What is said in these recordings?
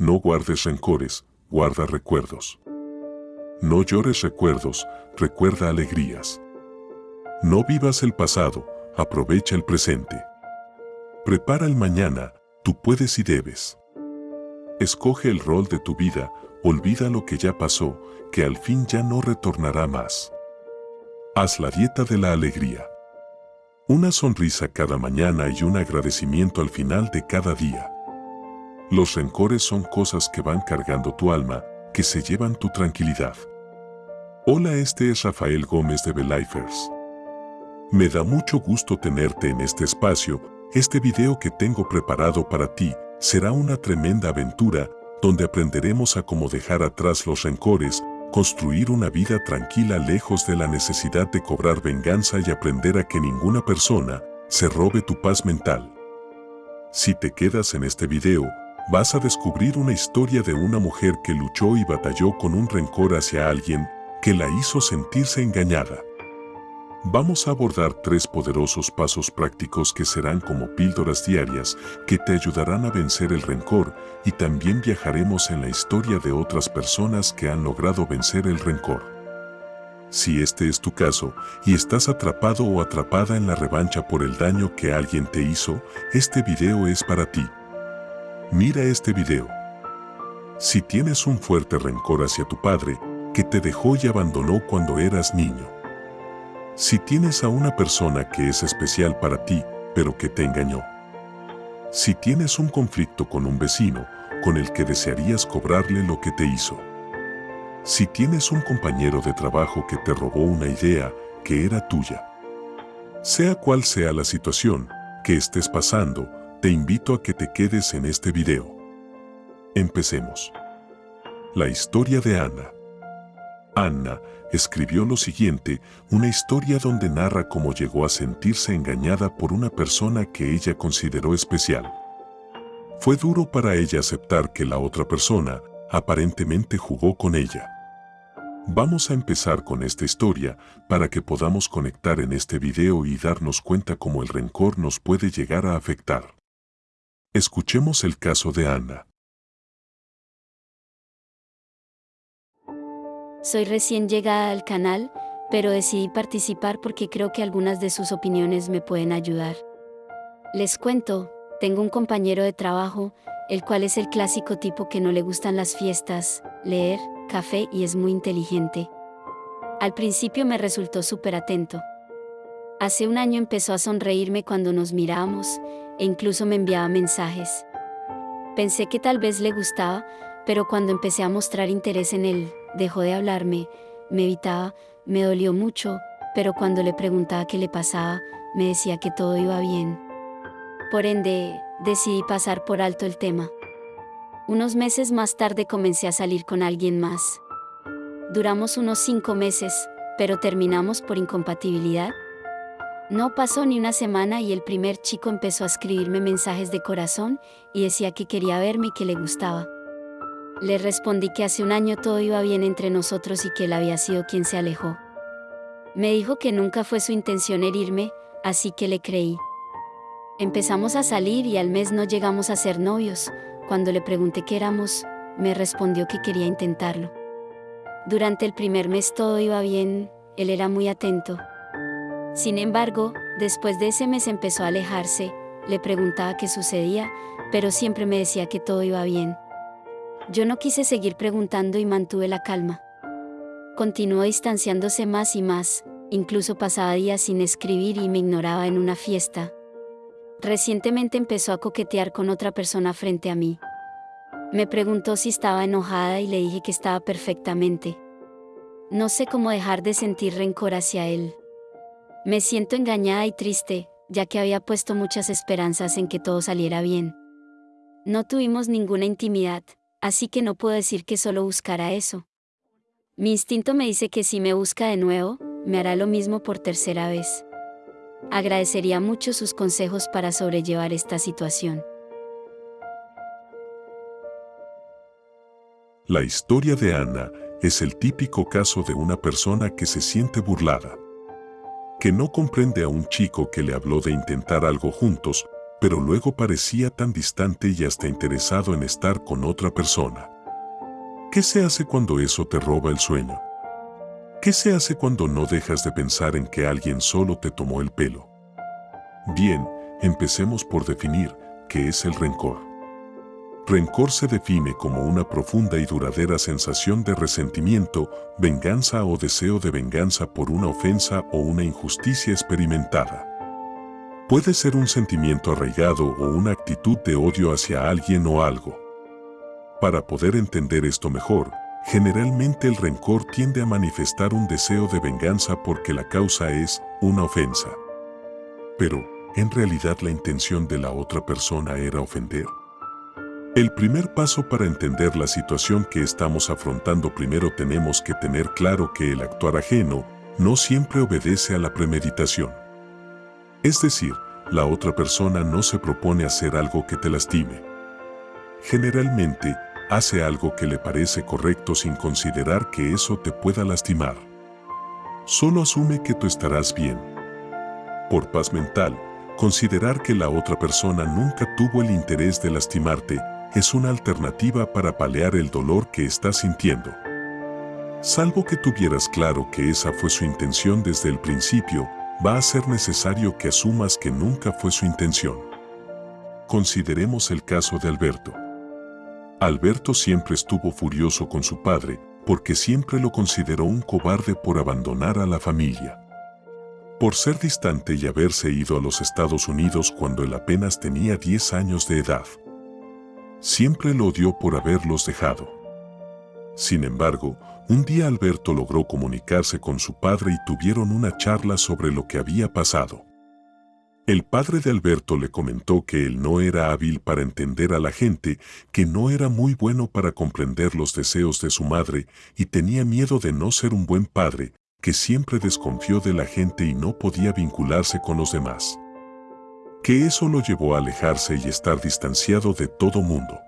No guardes rencores, guarda recuerdos. No llores recuerdos, recuerda alegrías. No vivas el pasado, aprovecha el presente. Prepara el mañana, tú puedes y debes. Escoge el rol de tu vida, olvida lo que ya pasó, que al fin ya no retornará más. Haz la dieta de la alegría. Una sonrisa cada mañana y un agradecimiento al final de cada día. Los rencores son cosas que van cargando tu alma, que se llevan tu tranquilidad. Hola, este es Rafael Gómez de Belifers. Me da mucho gusto tenerte en este espacio. Este video que tengo preparado para ti será una tremenda aventura donde aprenderemos a cómo dejar atrás los rencores, construir una vida tranquila lejos de la necesidad de cobrar venganza y aprender a que ninguna persona se robe tu paz mental. Si te quedas en este video, vas a descubrir una historia de una mujer que luchó y batalló con un rencor hacia alguien que la hizo sentirse engañada. Vamos a abordar tres poderosos pasos prácticos que serán como píldoras diarias que te ayudarán a vencer el rencor y también viajaremos en la historia de otras personas que han logrado vencer el rencor. Si este es tu caso y estás atrapado o atrapada en la revancha por el daño que alguien te hizo, este video es para ti. Mira este video. Si tienes un fuerte rencor hacia tu padre, que te dejó y abandonó cuando eras niño. Si tienes a una persona que es especial para ti, pero que te engañó. Si tienes un conflicto con un vecino, con el que desearías cobrarle lo que te hizo. Si tienes un compañero de trabajo que te robó una idea que era tuya. Sea cual sea la situación que estés pasando, te invito a que te quedes en este video. Empecemos. La historia de Ana. Anna escribió lo siguiente, una historia donde narra cómo llegó a sentirse engañada por una persona que ella consideró especial. Fue duro para ella aceptar que la otra persona aparentemente jugó con ella. Vamos a empezar con esta historia para que podamos conectar en este video y darnos cuenta cómo el rencor nos puede llegar a afectar. Escuchemos el caso de Ana. Soy recién llegada al canal, pero decidí participar porque creo que algunas de sus opiniones me pueden ayudar. Les cuento, tengo un compañero de trabajo, el cual es el clásico tipo que no le gustan las fiestas, leer, café y es muy inteligente. Al principio me resultó súper atento. Hace un año empezó a sonreírme cuando nos mirábamos e incluso me enviaba mensajes. Pensé que tal vez le gustaba, pero cuando empecé a mostrar interés en él, dejó de hablarme, me evitaba, me dolió mucho, pero cuando le preguntaba qué le pasaba, me decía que todo iba bien. Por ende, decidí pasar por alto el tema. Unos meses más tarde comencé a salir con alguien más. Duramos unos cinco meses, pero terminamos por incompatibilidad. No pasó ni una semana y el primer chico empezó a escribirme mensajes de corazón y decía que quería verme y que le gustaba. Le respondí que hace un año todo iba bien entre nosotros y que él había sido quien se alejó. Me dijo que nunca fue su intención herirme, así que le creí. Empezamos a salir y al mes no llegamos a ser novios. Cuando le pregunté qué éramos, me respondió que quería intentarlo. Durante el primer mes todo iba bien, él era muy atento. Sin embargo, después de ese mes empezó a alejarse, le preguntaba qué sucedía, pero siempre me decía que todo iba bien. Yo no quise seguir preguntando y mantuve la calma. Continuó distanciándose más y más, incluso pasaba días sin escribir y me ignoraba en una fiesta. Recientemente empezó a coquetear con otra persona frente a mí. Me preguntó si estaba enojada y le dije que estaba perfectamente. No sé cómo dejar de sentir rencor hacia él. Me siento engañada y triste, ya que había puesto muchas esperanzas en que todo saliera bien. No tuvimos ninguna intimidad, así que no puedo decir que solo buscará eso. Mi instinto me dice que si me busca de nuevo, me hará lo mismo por tercera vez. Agradecería mucho sus consejos para sobrellevar esta situación. La historia de Ana es el típico caso de una persona que se siente burlada, que no comprende a un chico que le habló de intentar algo juntos, pero luego parecía tan distante y hasta interesado en estar con otra persona. ¿Qué se hace cuando eso te roba el sueño? ¿Qué se hace cuando no dejas de pensar en que alguien solo te tomó el pelo? Bien, empecemos por definir qué es el rencor. Rencor se define como una profunda y duradera sensación de resentimiento, venganza o deseo de venganza por una ofensa o una injusticia experimentada. Puede ser un sentimiento arraigado o una actitud de odio hacia alguien o algo. Para poder entender esto mejor, generalmente el rencor tiende a manifestar un deseo de venganza porque la causa es una ofensa. Pero, ¿en realidad la intención de la otra persona era ofender? El primer paso para entender la situación que estamos afrontando primero tenemos que tener claro que el actuar ajeno no siempre obedece a la premeditación. Es decir, la otra persona no se propone hacer algo que te lastime. Generalmente, hace algo que le parece correcto sin considerar que eso te pueda lastimar. Solo asume que tú estarás bien. Por paz mental, considerar que la otra persona nunca tuvo el interés de lastimarte es una alternativa para paliar el dolor que estás sintiendo. Salvo que tuvieras claro que esa fue su intención desde el principio, va a ser necesario que asumas que nunca fue su intención. Consideremos el caso de Alberto. Alberto siempre estuvo furioso con su padre, porque siempre lo consideró un cobarde por abandonar a la familia. Por ser distante y haberse ido a los Estados Unidos cuando él apenas tenía 10 años de edad. Siempre lo odió por haberlos dejado. Sin embargo, un día Alberto logró comunicarse con su padre y tuvieron una charla sobre lo que había pasado. El padre de Alberto le comentó que él no era hábil para entender a la gente, que no era muy bueno para comprender los deseos de su madre y tenía miedo de no ser un buen padre, que siempre desconfió de la gente y no podía vincularse con los demás que eso lo llevó a alejarse y estar distanciado de todo mundo.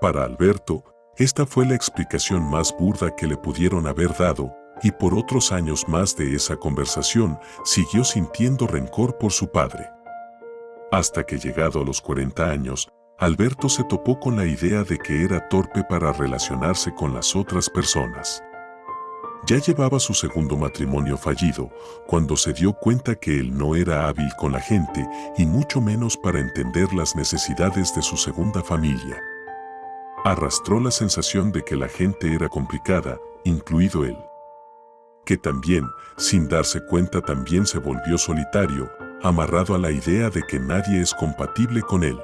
Para Alberto, esta fue la explicación más burda que le pudieron haber dado, y por otros años más de esa conversación siguió sintiendo rencor por su padre. Hasta que llegado a los 40 años, Alberto se topó con la idea de que era torpe para relacionarse con las otras personas. Ya llevaba su segundo matrimonio fallido cuando se dio cuenta que él no era hábil con la gente y mucho menos para entender las necesidades de su segunda familia. Arrastró la sensación de que la gente era complicada, incluido él. Que también, sin darse cuenta, también se volvió solitario, amarrado a la idea de que nadie es compatible con él.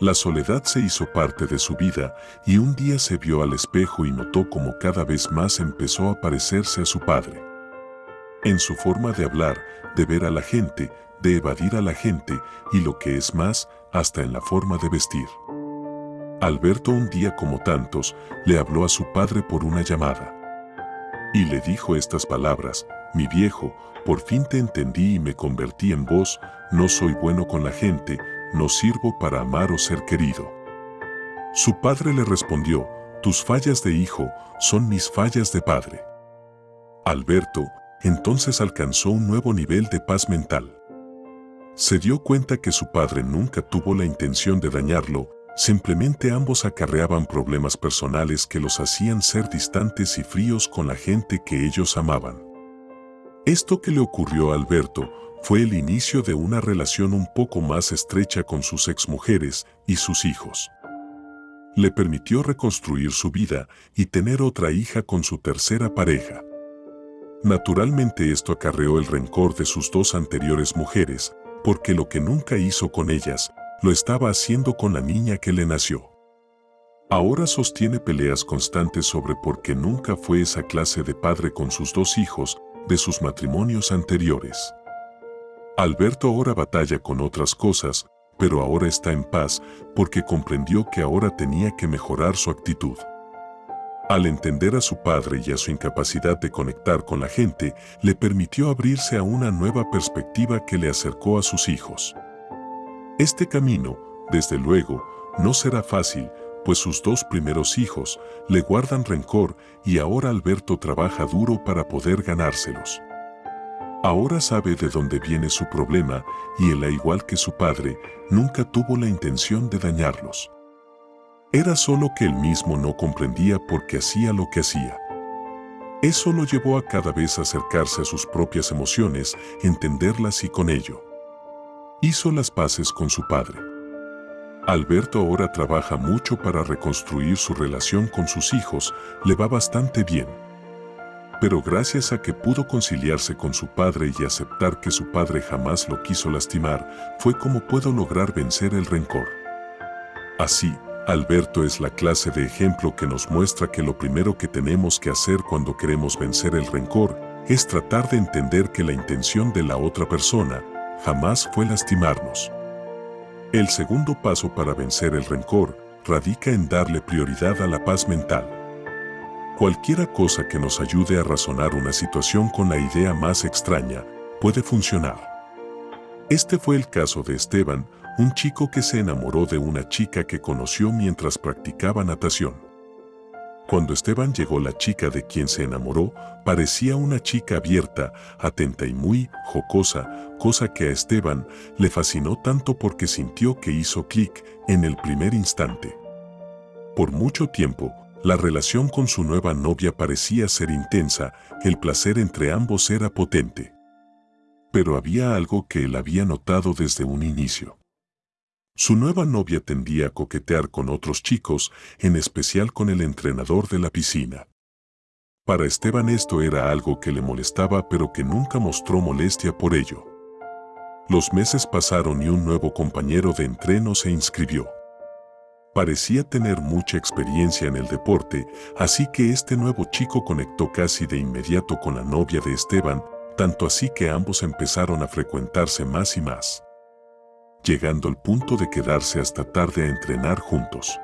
La soledad se hizo parte de su vida y un día se vio al espejo y notó como cada vez más empezó a parecerse a su padre. En su forma de hablar, de ver a la gente, de evadir a la gente y lo que es más, hasta en la forma de vestir. Alberto un día como tantos, le habló a su padre por una llamada. Y le dijo estas palabras, mi viejo, por fin te entendí y me convertí en vos, no soy bueno con la gente, no sirvo para amar o ser querido. Su padre le respondió, tus fallas de hijo son mis fallas de padre. Alberto entonces alcanzó un nuevo nivel de paz mental. Se dio cuenta que su padre nunca tuvo la intención de dañarlo, simplemente ambos acarreaban problemas personales que los hacían ser distantes y fríos con la gente que ellos amaban. Esto que le ocurrió a Alberto fue el inicio de una relación un poco más estrecha con sus exmujeres y sus hijos. Le permitió reconstruir su vida y tener otra hija con su tercera pareja. Naturalmente esto acarreó el rencor de sus dos anteriores mujeres, porque lo que nunca hizo con ellas, lo estaba haciendo con la niña que le nació. Ahora sostiene peleas constantes sobre por qué nunca fue esa clase de padre con sus dos hijos de sus matrimonios anteriores. Alberto ahora batalla con otras cosas, pero ahora está en paz porque comprendió que ahora tenía que mejorar su actitud. Al entender a su padre y a su incapacidad de conectar con la gente, le permitió abrirse a una nueva perspectiva que le acercó a sus hijos. Este camino, desde luego, no será fácil, pues sus dos primeros hijos le guardan rencor y ahora Alberto trabaja duro para poder ganárselos. Ahora sabe de dónde viene su problema y él, al igual que su padre, nunca tuvo la intención de dañarlos. Era solo que él mismo no comprendía por qué hacía lo que hacía. Eso lo llevó a cada vez acercarse a sus propias emociones, entenderlas y con ello. Hizo las paces con su padre. Alberto ahora trabaja mucho para reconstruir su relación con sus hijos, le va bastante bien. Pero gracias a que pudo conciliarse con su padre y aceptar que su padre jamás lo quiso lastimar, fue como puedo lograr vencer el rencor. Así, Alberto es la clase de ejemplo que nos muestra que lo primero que tenemos que hacer cuando queremos vencer el rencor es tratar de entender que la intención de la otra persona jamás fue lastimarnos. El segundo paso para vencer el rencor radica en darle prioridad a la paz mental. Cualquiera cosa que nos ayude a razonar una situación con la idea más extraña puede funcionar. Este fue el caso de Esteban, un chico que se enamoró de una chica que conoció mientras practicaba natación. Cuando Esteban llegó la chica de quien se enamoró, parecía una chica abierta, atenta y muy jocosa, cosa que a Esteban le fascinó tanto porque sintió que hizo clic en el primer instante. Por mucho tiempo, la relación con su nueva novia parecía ser intensa, el placer entre ambos era potente. Pero había algo que él había notado desde un inicio. Su nueva novia tendía a coquetear con otros chicos, en especial con el entrenador de la piscina. Para Esteban esto era algo que le molestaba pero que nunca mostró molestia por ello. Los meses pasaron y un nuevo compañero de entreno se inscribió. Parecía tener mucha experiencia en el deporte, así que este nuevo chico conectó casi de inmediato con la novia de Esteban, tanto así que ambos empezaron a frecuentarse más y más llegando al punto de quedarse hasta tarde a entrenar juntos.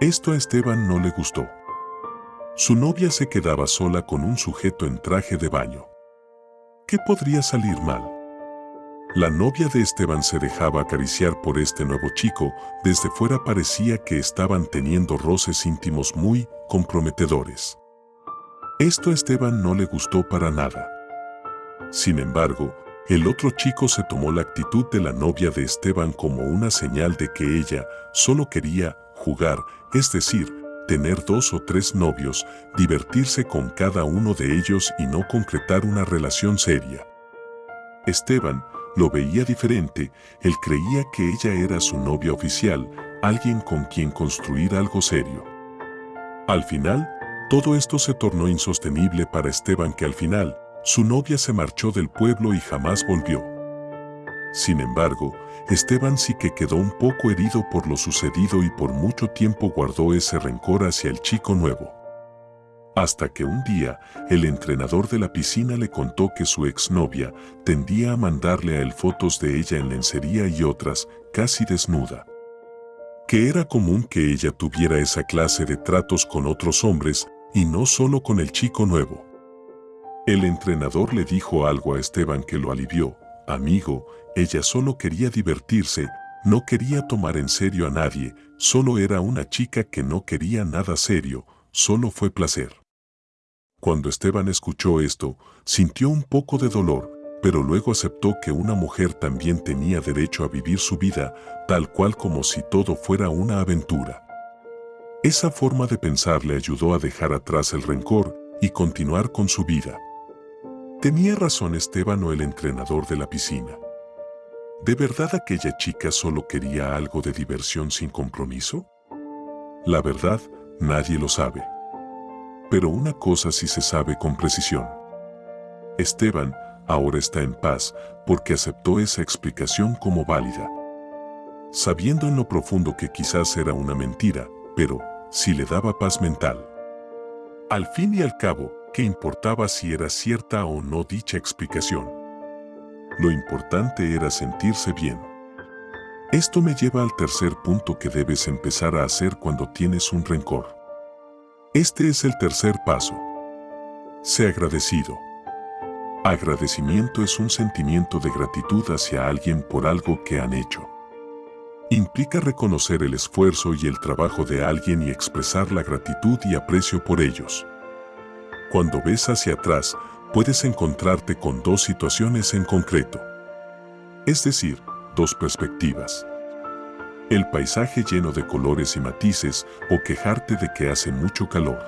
Esto a Esteban no le gustó. Su novia se quedaba sola con un sujeto en traje de baño. ¿Qué podría salir mal? La novia de Esteban se dejaba acariciar por este nuevo chico, desde fuera parecía que estaban teniendo roces íntimos muy comprometedores. Esto a Esteban no le gustó para nada. Sin embargo, el otro chico se tomó la actitud de la novia de Esteban como una señal de que ella solo quería jugar, es decir, tener dos o tres novios, divertirse con cada uno de ellos y no concretar una relación seria. Esteban lo veía diferente, él creía que ella era su novia oficial, alguien con quien construir algo serio. Al final, todo esto se tornó insostenible para Esteban que al final, su novia se marchó del pueblo y jamás volvió. Sin embargo, Esteban sí que quedó un poco herido por lo sucedido y por mucho tiempo guardó ese rencor hacia el chico nuevo. Hasta que un día, el entrenador de la piscina le contó que su exnovia tendía a mandarle a él fotos de ella en lencería y otras, casi desnuda. Que era común que ella tuviera esa clase de tratos con otros hombres y no solo con el chico nuevo. El entrenador le dijo algo a Esteban que lo alivió. Amigo, ella solo quería divertirse, no quería tomar en serio a nadie, solo era una chica que no quería nada serio, solo fue placer. Cuando Esteban escuchó esto, sintió un poco de dolor, pero luego aceptó que una mujer también tenía derecho a vivir su vida, tal cual como si todo fuera una aventura. Esa forma de pensar le ayudó a dejar atrás el rencor y continuar con su vida. ¿Tenía razón Esteban o el entrenador de la piscina? ¿De verdad aquella chica solo quería algo de diversión sin compromiso? La verdad, nadie lo sabe. Pero una cosa sí se sabe con precisión. Esteban ahora está en paz porque aceptó esa explicación como válida. Sabiendo en lo profundo que quizás era una mentira, pero sí le daba paz mental. Al fin y al cabo, ¿qué importaba si era cierta o no dicha explicación? Lo importante era sentirse bien. Esto me lleva al tercer punto que debes empezar a hacer cuando tienes un rencor. Este es el tercer paso. Sé agradecido. Agradecimiento es un sentimiento de gratitud hacia alguien por algo que han hecho. Implica reconocer el esfuerzo y el trabajo de alguien y expresar la gratitud y aprecio por ellos. Cuando ves hacia atrás, puedes encontrarte con dos situaciones en concreto. Es decir, dos perspectivas. El paisaje lleno de colores y matices o quejarte de que hace mucho calor.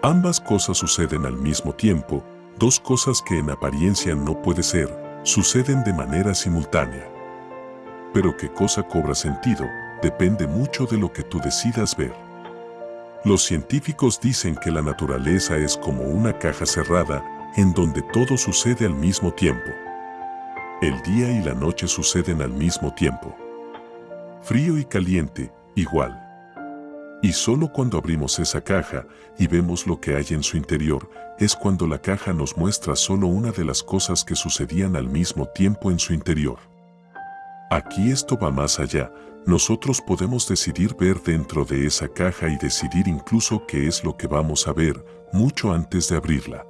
Ambas cosas suceden al mismo tiempo, dos cosas que en apariencia no puede ser, suceden de manera simultánea. Pero qué cosa cobra sentido depende mucho de lo que tú decidas ver. Los científicos dicen que la naturaleza es como una caja cerrada en donde todo sucede al mismo tiempo. El día y la noche suceden al mismo tiempo. Frío y caliente, igual. Y solo cuando abrimos esa caja y vemos lo que hay en su interior, es cuando la caja nos muestra solo una de las cosas que sucedían al mismo tiempo en su interior. Aquí esto va más allá, nosotros podemos decidir ver dentro de esa caja y decidir incluso qué es lo que vamos a ver mucho antes de abrirla.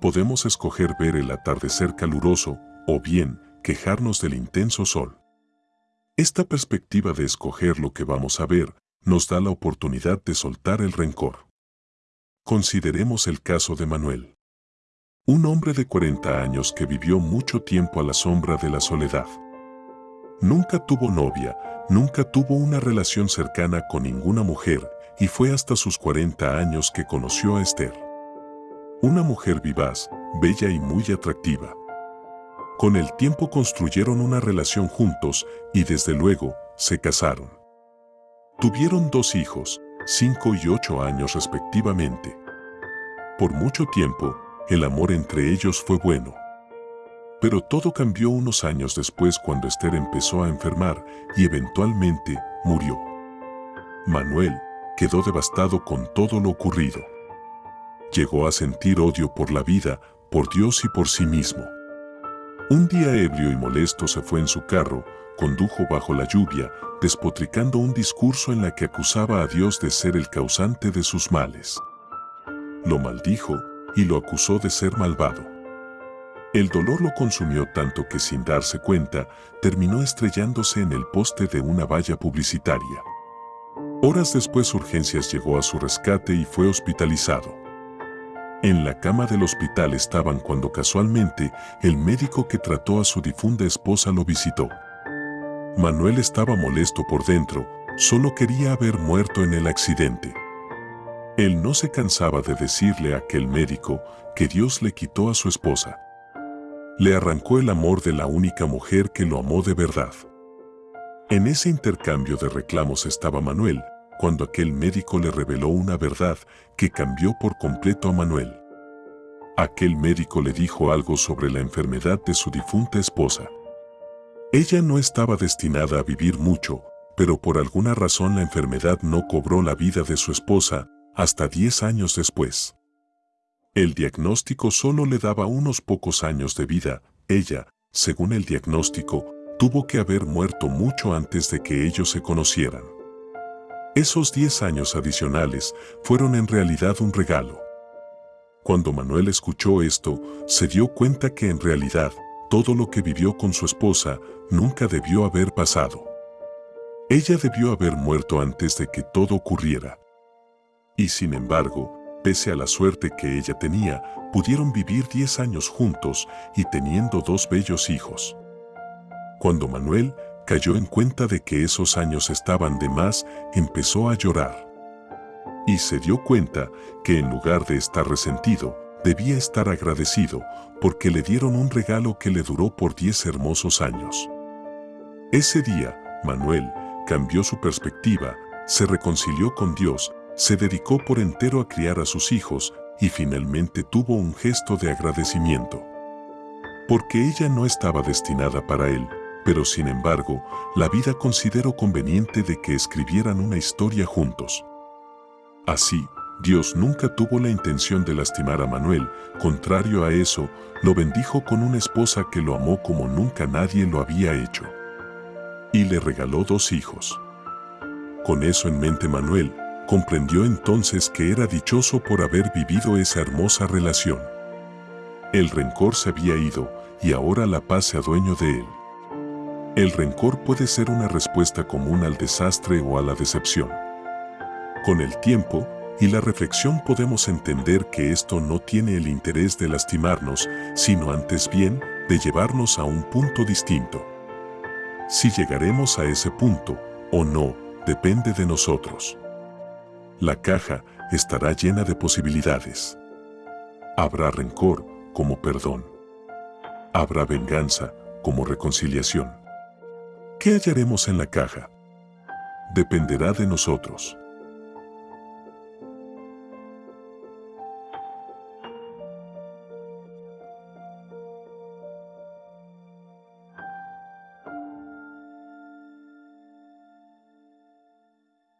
Podemos escoger ver el atardecer caluroso o bien quejarnos del intenso sol. Esta perspectiva de escoger lo que vamos a ver nos da la oportunidad de soltar el rencor. Consideremos el caso de Manuel. Un hombre de 40 años que vivió mucho tiempo a la sombra de la soledad. Nunca tuvo novia, nunca tuvo una relación cercana con ninguna mujer y fue hasta sus 40 años que conoció a Esther. Una mujer vivaz, bella y muy atractiva. Con el tiempo construyeron una relación juntos y desde luego se casaron. Tuvieron dos hijos, cinco y ocho años respectivamente. Por mucho tiempo, el amor entre ellos fue bueno. Pero todo cambió unos años después cuando Esther empezó a enfermar y eventualmente murió. Manuel quedó devastado con todo lo ocurrido. Llegó a sentir odio por la vida, por Dios y por sí mismo. Un día ebrio y molesto se fue en su carro, condujo bajo la lluvia, despotricando un discurso en la que acusaba a Dios de ser el causante de sus males. Lo maldijo y lo acusó de ser malvado. El dolor lo consumió tanto que sin darse cuenta, terminó estrellándose en el poste de una valla publicitaria. Horas después Urgencias llegó a su rescate y fue hospitalizado. En la cama del hospital estaban cuando casualmente el médico que trató a su difunta esposa lo visitó. Manuel estaba molesto por dentro, solo quería haber muerto en el accidente. Él no se cansaba de decirle a aquel médico que Dios le quitó a su esposa. Le arrancó el amor de la única mujer que lo amó de verdad. En ese intercambio de reclamos estaba Manuel, cuando aquel médico le reveló una verdad que cambió por completo a Manuel. Aquel médico le dijo algo sobre la enfermedad de su difunta esposa. Ella no estaba destinada a vivir mucho, pero por alguna razón la enfermedad no cobró la vida de su esposa hasta 10 años después. El diagnóstico solo le daba unos pocos años de vida. Ella, según el diagnóstico, tuvo que haber muerto mucho antes de que ellos se conocieran. Esos 10 años adicionales fueron en realidad un regalo. Cuando Manuel escuchó esto, se dio cuenta que en realidad todo lo que vivió con su esposa nunca debió haber pasado. Ella debió haber muerto antes de que todo ocurriera. Y sin embargo, pese a la suerte que ella tenía, pudieron vivir 10 años juntos y teniendo dos bellos hijos. Cuando Manuel cayó en cuenta de que esos años estaban de más, empezó a llorar. Y se dio cuenta que en lugar de estar resentido, debía estar agradecido porque le dieron un regalo que le duró por 10 hermosos años. Ese día, Manuel cambió su perspectiva, se reconcilió con Dios se dedicó por entero a criar a sus hijos y finalmente tuvo un gesto de agradecimiento. Porque ella no estaba destinada para él, pero sin embargo, la vida consideró conveniente de que escribieran una historia juntos. Así, Dios nunca tuvo la intención de lastimar a Manuel, contrario a eso, lo bendijo con una esposa que lo amó como nunca nadie lo había hecho. Y le regaló dos hijos. Con eso en mente Manuel, comprendió entonces que era dichoso por haber vivido esa hermosa relación. El rencor se había ido y ahora la paz se adueñó de él. El rencor puede ser una respuesta común al desastre o a la decepción. Con el tiempo, y la reflexión podemos entender que esto no tiene el interés de lastimarnos, sino antes bien de llevarnos a un punto distinto. Si llegaremos a ese punto o no, depende de nosotros. La caja estará llena de posibilidades. Habrá rencor como perdón. Habrá venganza como reconciliación. ¿Qué hallaremos en la caja? Dependerá de nosotros.